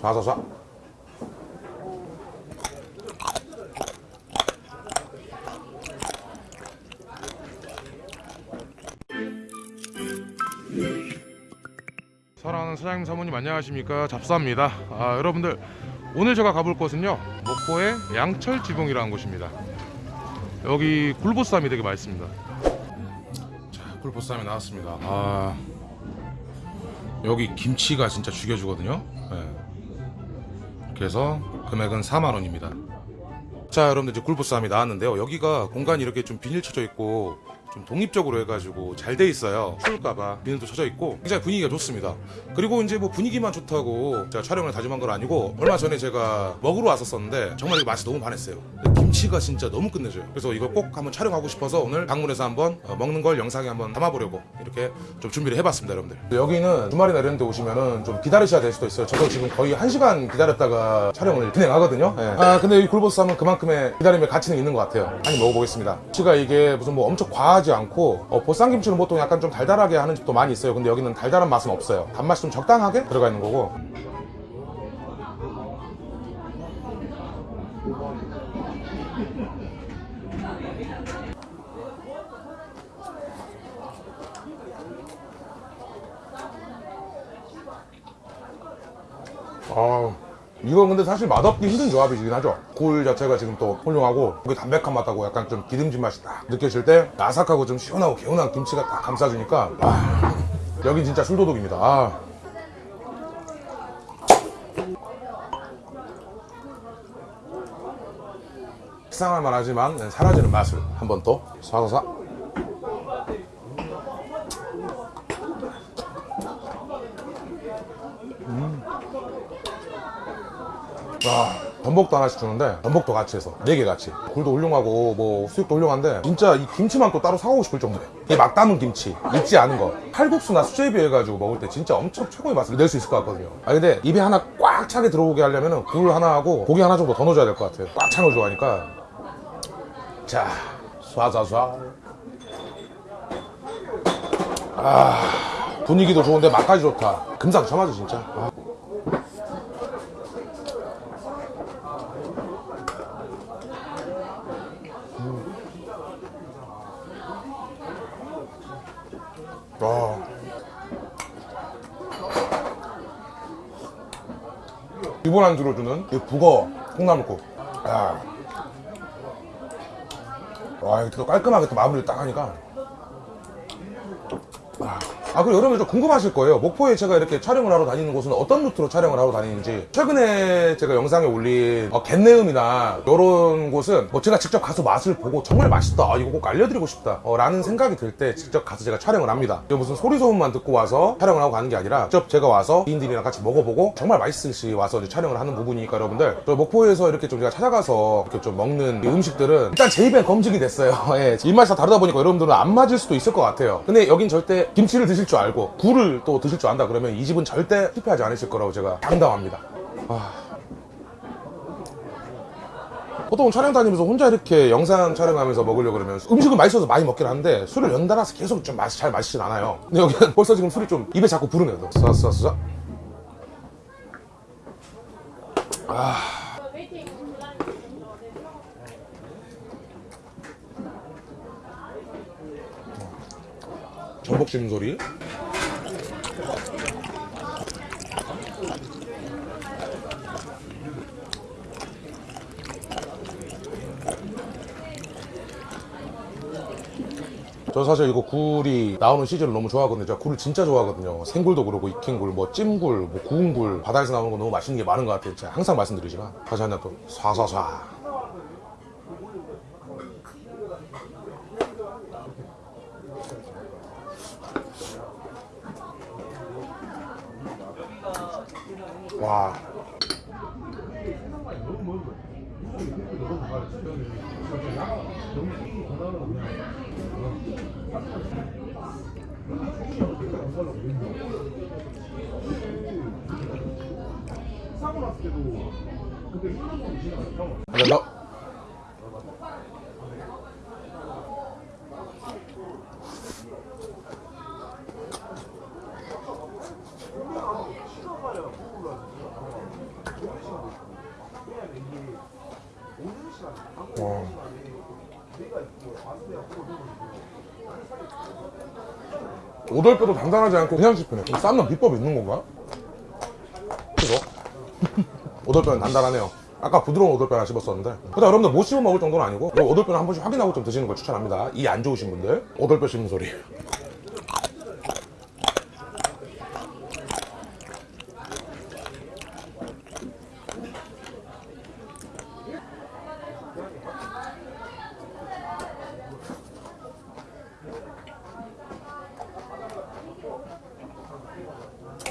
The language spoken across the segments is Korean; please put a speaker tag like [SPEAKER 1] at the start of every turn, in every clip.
[SPEAKER 1] 쏴쏴쏴 사랑하는 사장님 사모님 안녕하십니까? 잡사입니다. 아 여러분들 오늘 제가 가볼 곳은요 목포의 양철지붕이라는 곳입니다 여기 굴보쌈이 되게 맛있습니다. 자 굴보쌈이 나왔습니다. 아 여기 김치가 진짜 죽여주거든요. 네. 그래서 금액은 4만원입니다. 자 여러분들 이제 굴보쌈이 나왔는데요. 여기가 공간이 이렇게 좀 비닐 쳐져 있고 좀 독립적으로 해가지고 잘 돼 있어요. 추울까봐. 비닐도 쳐져 있고. 굉장히 분위기가 좋습니다. 그리고 이제 뭐 분위기만 좋다고 제가 촬영을 다짐한 건 아니고 얼마 전에 제가 먹으러 왔었었는데 정말 이 맛이 너무 반했어요. 김치가 진짜 너무 끝내줘요. 그래서 이거 꼭 한번 촬영하고 싶어서 오늘 방문해서 한번 어, 먹는 걸 영상에 한번 담아보려고 이렇게 좀 준비를 해봤습니다 여러분들. 여기는 주말이나 이런 데 오시면은 좀 기다리셔야 될 수도 있어요. 저도 지금 거의 1시간 기다렸다가 촬영을 진행하거든요. 예. 아 근데 이 굴보쌈은 그만큼의 기다림의 가치는 있는 것 같아요. 한입 먹어보겠습니다. 김치가 이게 무슨 뭐 엄청 과 하지 않고 어, 보쌈김치는 보통 약간 좀 달달하게 하는 집도 많이 있어요. 근데 여기는 달달한 맛은 없어요. 단맛이 좀 적당하게 들어가 있는 거고. 아 이건 근데 사실 맛없기 힘든 조합이긴 하죠. 굴 자체가 지금 또 훌륭하고 그게 담백한 맛하고 약간 좀 기름진 맛이 딱 느껴질 때 아삭하고 좀 시원하고 개운한 김치가 딱 감싸주니까 아, 여기 진짜 술도둑입니다. 아. 식상할 만하지만 사라지는 맛을 한번더 쏴서 와 전복도 하나씩 주는데 전복도 같이 해서 네 개 같이. 굴도 훌륭하고 뭐 수육도 훌륭한데 진짜 이 김치만 또 따로 사오고 싶을 정도예요. 이게 막 담은 김치 익지 않은 거. 칼국수나 수제비 해가지고 먹을 때 진짜 엄청 최고의 맛을 낼 수 있을 것 같거든요. 아 근데 입에 하나 꽉 차게 들어오게 하려면 굴 하나 하고 고기 하나 정도 더 넣어줘야 될 것 같아요. 꽉 찬 걸 좋아하니까. 자 쏴쏴쏴. 아 분위기도 좋은데 맛까지 좋다. 금상첨화죠 진짜. 아. 기본 안주로 주는 이 북어 콩나물국. 야. 와, 이거 또 깔끔하게 또 마무리를 딱 하니까. 아. 아, 그리고 여러분 좀 궁금하실 거예요. 목포에 제가 이렇게 촬영을 하러 다니는 곳은 어떤 루트로 촬영을 하러 다니는지. 최근에 제가 영상에 올린 어, 갯내음이나 이런 곳은 뭐 제가 직접 가서 맛을 보고 정말 맛있다. 아, 이거 꼭 알려드리고 싶다. 어, 라는 생각이 들 때 직접 가서 제가 촬영을 합니다. 이게 무슨 소리 소문만 듣고 와서 촬영을 하고 가는 게 아니라 직접 제가 와서 지인들이랑 같이 먹어보고 정말 맛있을 시 와서 이제 촬영을 하는 부분이니까 여러분들 저 목포에서 이렇게 좀 제가 찾아가서 이렇게 좀 먹는 이 음식들은 일단 제 입에 검증이 됐어요. 예, 입맛이 다 다르다 보니까 여러분들은 안 맞을 수도 있을 것 같아요. 근데 여긴 절대 김치를 드실 줄 알고 굴을 또 드실 줄 안다 그러면 이 집은 절대 실패하지 않으실 거라고 제가 장담합니다. 아. 보통 촬영 다니면서 혼자 이렇게 영상 촬영하면서 먹으려고 그러면 음식은 맛있어서 많이 먹긴 하는데 술을 연달아서 계속 좀 맛이 잘 마시진 않아요. 근데 여기는 벌써 지금 술이 좀 입에 자꾸 부르네요. 쏴쏴쏴. 아. 전복 씹는 소리. 저 사실 이거 굴이 나오는 시즌을 너무 좋아하거든요. 제가 굴을 진짜 좋아하거든요. 생굴도 그러고 익힌 굴, 뭐 찜굴, 뭐 구운 굴, 바다에서 나오는 거 너무 맛있는 게 많은 것 같아요. 제가 항상 말씀드리지만 다시 한번 또 쏴쏴쏴. 와. 한잔 더. 와. 오돌뼈도 단단하지 않고 그냥 씹히네. 이 삶는 비법이 있는 건가? 이거? 오돌뼈는 단단하네요. 아까 부드러운 오돌뼈 하나 씹었었는데. 근데 여러분들 못 씹어 먹을 정도는 아니고 오돌뼈는 한 번씩 확인하고 좀 드시는 걸 추천합니다. 이 안 좋으신 분들 오돌뼈 씹는 소리.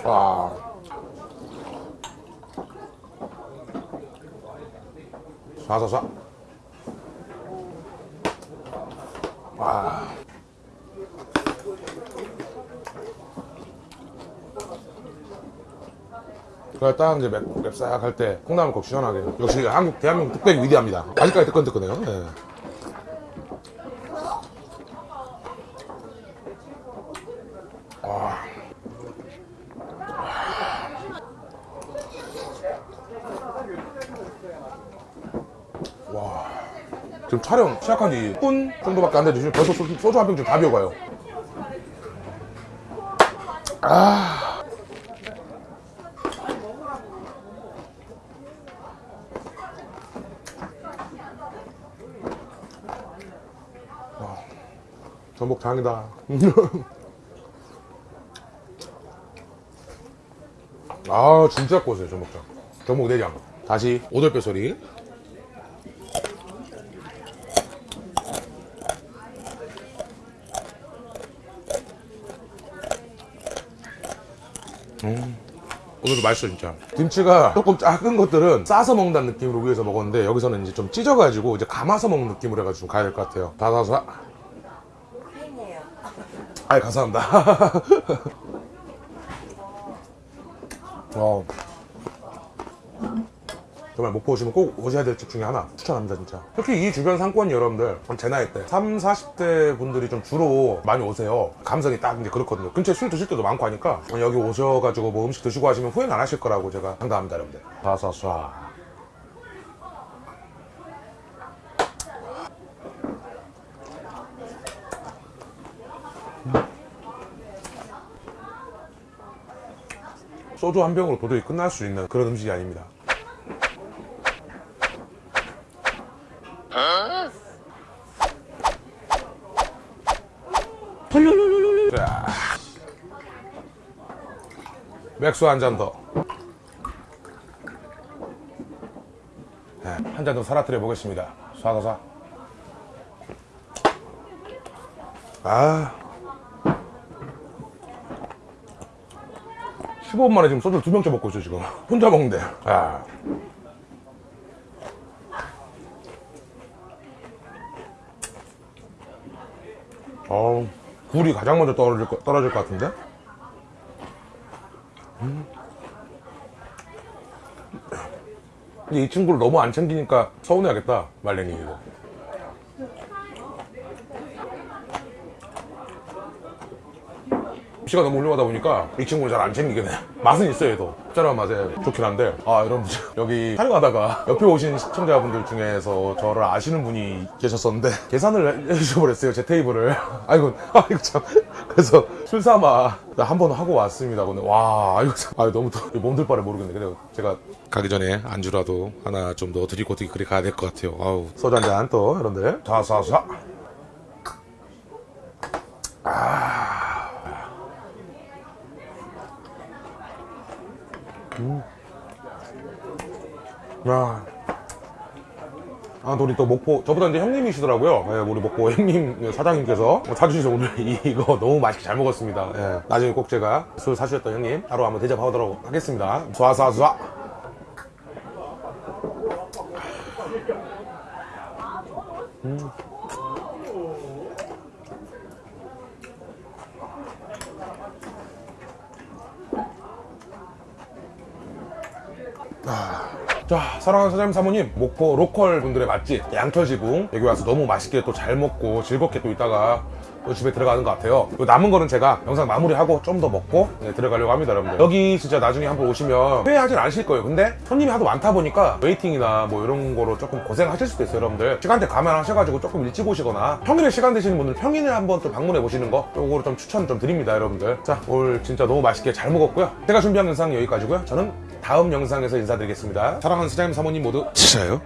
[SPEAKER 1] 와. 쏴쏴쏴. 와. 그래 딱 이제 맵, 맵싹 할 때 콩나물 꼭 시원하게 역시 한국 대한민국 뚝배기 위대합니다 아직까지 뜨끈뜨끈해요 예. 지금 촬영 시작한 지 10분 정도밖에 안 지금 벌써 소주, 소주 한 병 지금 다 비워가요. 아. 와. 전복 장이다. 아 진짜 꼬세요 전복장. 전복 내장. 다시 오돌뼈 소리. 오늘도 맛있어 진짜. 김치가 조금 작은 것들은 싸서 먹는다는 느낌으로 위에서 먹었는데 여기서는 이제 좀 찢어가지고 이제 감아서 먹는 느낌으로 해가지고 좀 가야 될 것 같아요. 다다사
[SPEAKER 2] 팬이에요.
[SPEAKER 1] 아이 감사합니다. 어. 정말 목포 오시면 꼭 오셔야 될 집 중에 하나. 추천합니다 진짜. 특히 이 주변 상권이 여러분들 제 나이 때 3, 40대 분들이 좀 주로 많이 오세요. 감성이 딱 이제 그렇거든요. 근처에 술 드실 때도 많고 하니까 여기 오셔가지고 뭐 음식 드시고 하시면 후회는 안 하실 거라고 제가 상담합니다 여러분들. 사사사. 소주 한 병으로 도저히 끝날 수 있는 그런 음식이 아닙니다 맥주 한 잔 더. 네, 한잔더 사라뜨려 보겠습니다. 쏴가사. 아. 15분 만에 지금 소주를 두 병째 먹고 있어, 지금. 혼자 먹는데. 아. 어우, 굴이 가장 먼저 떨어질, 거, 떨어질 것 같은데? 음. 근데 이 친구를 너무 안 챙기니까 서운해하겠다, 말랭이 시가 너무 훌륭하다 보니까 이 친구는 잘 안 챙기게 돼. 맛은 있어요, 얘도. 짭짤한 맛에 좋긴 한데. 아, 여러분들. 여기 촬영하다가 옆에 오신 시청자분들 중에서 저를 아시는 분이 계셨었는데, 계산을 해주셔버렸어요, 제 테이블을. 아이고, 아이고 참. 그래서 술 삼아 한 번 하고 왔습니다. 오늘. 와, 아이고 참. 아, 너무 더 몸둘 바를 모르겠네. 그래요. 제가 가기 전에 안주라도 하나 좀 더 드리고 어떻게 그리 가야 될 것 같아요. 아우. 소주 한잔 또, 여러분들. 자, 자, 자. 야. 아, 또 우리 또 목포, 저보다 이제 형님이시더라고요. 예, 우리 목포 형님 사장님께서 사주셔서 오늘 이- 이거 너무 맛있게 잘 먹었습니다. 예, 나중에 꼭 제가 술 사주셨던 형님 따로 한번 대접하도록 하겠습니다. 쏴쏴쏴. 음.
[SPEAKER 3] 자 사랑하는 사장님 사모님. 목포 local 분들의 맛집 양철지붕. 여기 와서 너무 맛있게 또 잘 먹고 즐겁게 또 있다가 또 집에 들어가는 것 같아요. 요 남은 거는 제가 영상 마무리하고 좀 더 먹고 네, 들어가려고 합니다 여러분들. 여기 진짜 나중에 한번 오시면 후회하진 않으실 거예요. 근데 손님이 하도 많다 보니까 waiting이나 뭐 이런 거로 조금 고생하실 수도 있어요 여러분들. 시간대 감안하셔가지고 조금 일찍 오시거나 평일에 시간 되시는 분들 평일에 한번 또 방문해 보시는 거 요거로 좀 추천 좀 드립니다 여러분들. 자 오늘 진짜 너무 맛있게 잘 먹었고요. 제가 준비한 영상 여기까지고요. 저는 다음 영상에서 인사드리겠습니다 사랑하는 사장님 사모님 모두 진짜요?